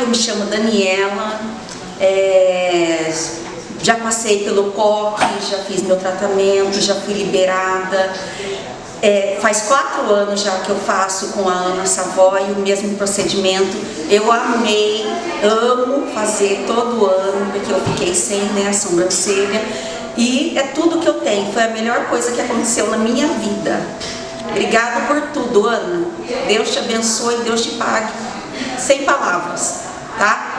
eu me chamo Daniela, é, já passei pelo COP, já fiz meu tratamento, já fui liberada. É, faz quatro anos já que eu faço com a Ana Savoy o mesmo procedimento. Eu amei, amo fazer todo ano, porque eu fiquei sem né, a sobrancelha. E é tudo que eu tenho, foi a melhor coisa que aconteceu na minha vida. Obrigada por tudo, Ana. Deus te abençoe, Deus te pague. Sem palavras, tá?